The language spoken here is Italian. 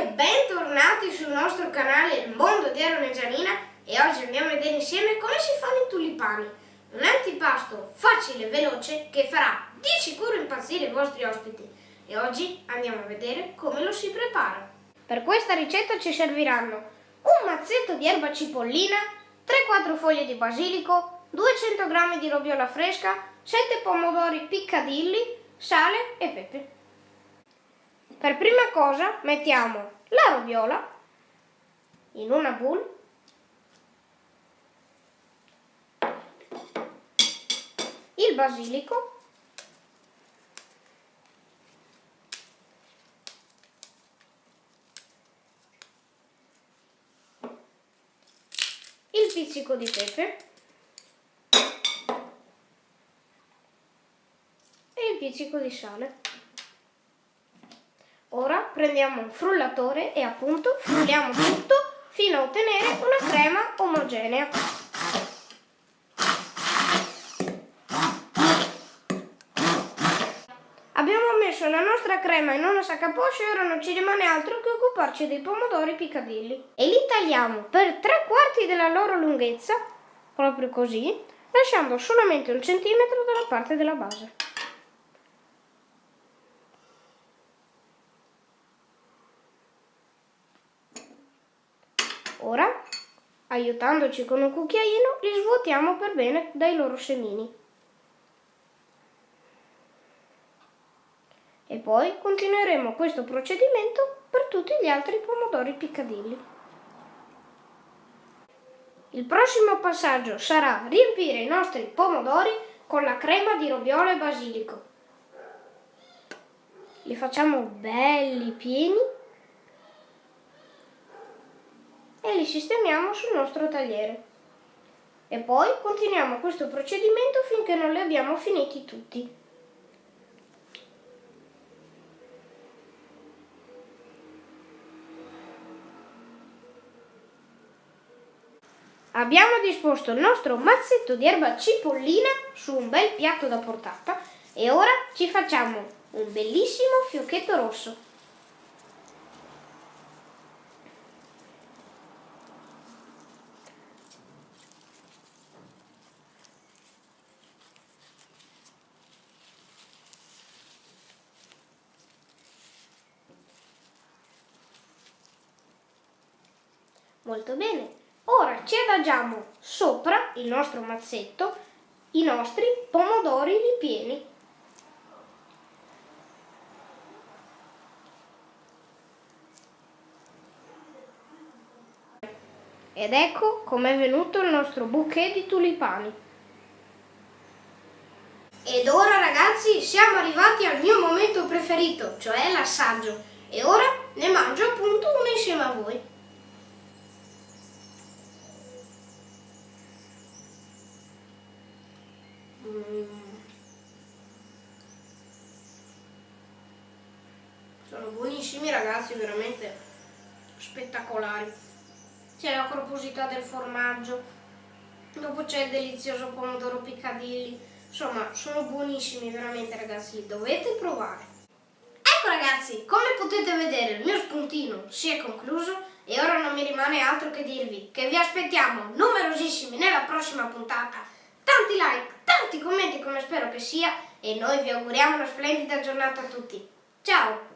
e bentornati sul nostro canale Il Mondo di Aaron e Gianina e oggi andiamo a vedere insieme come si fanno i tulipani. Un antipasto facile e veloce che farà di sicuro impazzire i vostri ospiti e oggi andiamo a vedere come lo si prepara. Per questa ricetta ci serviranno un mazzetto di erba cipollina, 3-4 foglie di basilico, 200 g di roviola fresca, 7 pomodori piccadilli, sale e pepe. Per prima cosa mettiamo la roviola in una bowl il basilico. Il pizzico di pepe. E il pizzico di sale Ora prendiamo un frullatore e appunto frulliamo tutto fino a ottenere una crema omogenea. Abbiamo messo la nostra crema in una sacca poscia e ora non ci rimane altro che occuparci dei pomodori piccadilli. E li tagliamo per tre quarti della loro lunghezza, proprio così, lasciando solamente un centimetro dalla parte della base. Ora, aiutandoci con un cucchiaino, li svuotiamo per bene dai loro semini. E poi continueremo questo procedimento per tutti gli altri pomodori piccadilli. Il prossimo passaggio sarà riempire i nostri pomodori con la crema di roviola e basilico. Li facciamo belli pieni e li sistemiamo sul nostro tagliere. E poi continuiamo questo procedimento finché non li abbiamo finiti tutti. Abbiamo disposto il nostro mazzetto di erba cipollina su un bel piatto da portata e ora ci facciamo un bellissimo fiocchetto rosso. Molto bene. Ora ci adagiamo sopra il nostro mazzetto i nostri pomodori ripieni. Ed ecco com'è venuto il nostro bouquet di tulipani. Ed ora ragazzi siamo arrivati al mio momento preferito, cioè l'assaggio. E ora ne mangio appunto uno insieme a voi. Sono buonissimi ragazzi, veramente spettacolari. C'è la corposità del formaggio, dopo c'è il delizioso pomodoro piccadilli. Insomma, sono buonissimi veramente ragazzi, dovete provare. Ecco ragazzi, come potete vedere il mio spuntino si è concluso e ora non mi rimane altro che dirvi che vi aspettiamo numerosissimi nella prossima puntata. Tanti like, tanti commenti come spero che sia e noi vi auguriamo una splendida giornata a tutti. Ciao!